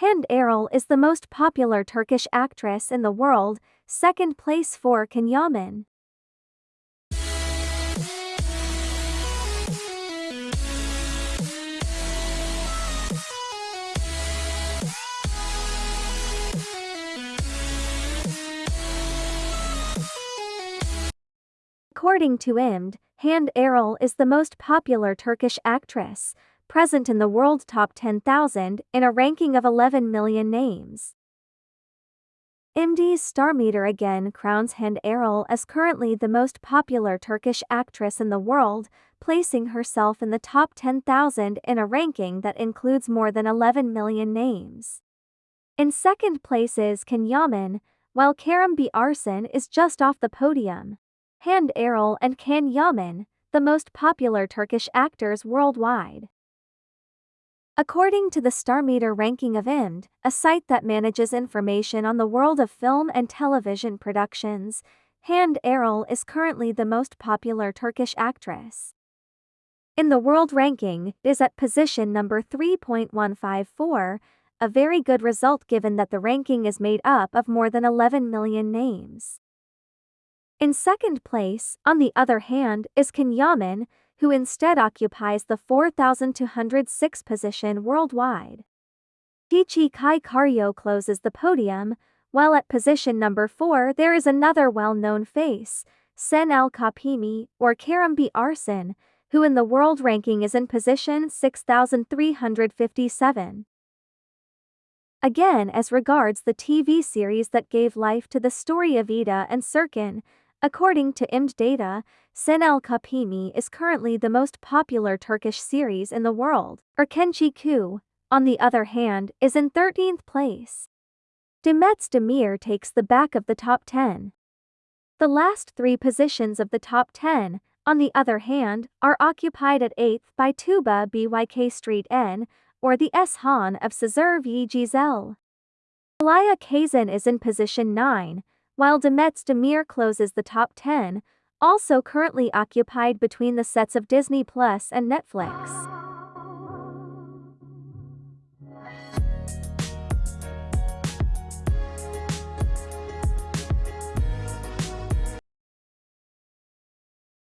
Hande Erçel is the most popular Turkish actress in the world, second place for Can Yaman. According to IMD, Hande Erçel is the most popular Turkish actress, present in the world top 10,000 in a ranking of 11 million names. IMD's Star Meter again crowns Hande Erçel as currently the most popular Turkish actress in the world, placing herself in the top 10,000 in a ranking that includes more than 11 million names. In second place is Can Yaman, while Kerem Bürsin is just off the podium. Hande Erçel and Can Yaman, the most popular Turkish actors worldwide. According to the Star Meter ranking of IMD, a site that manages information on the world of film and television productions, Hande Erçel is currently the most popular Turkish actress. In the world ranking, is at position number 3.154, a very good result given that the ranking is made up of more than 11 million names. In second place, on the other hand, is Can Yaman, who instead occupies the 4,206 position worldwide. Tici Kai Karyo closes the podium, while at position number 4 there is another well-known face, Sen Çal Kapımı, or Kerem Bürsin, who in the world ranking is in position 6,357. Again as regards the TV series that gave life to the story of Eda and Serkan, According to IMD data, Sen Çal Kapımı is currently the most popular Turkish series in the world. Erkenci Kuş, on the other hand, is in 13th place. Demet Demir takes the back of the top 10. The last three positions of the top 10, on the other hand, are occupied at 8th by Tuba Büyüküstün, or the S Han of Sezer Yi Gizel. Alaya Kazan is in position 9, while Demet Demir closes the top 10, also currently occupied between the sets of Disney Plus and Netflix.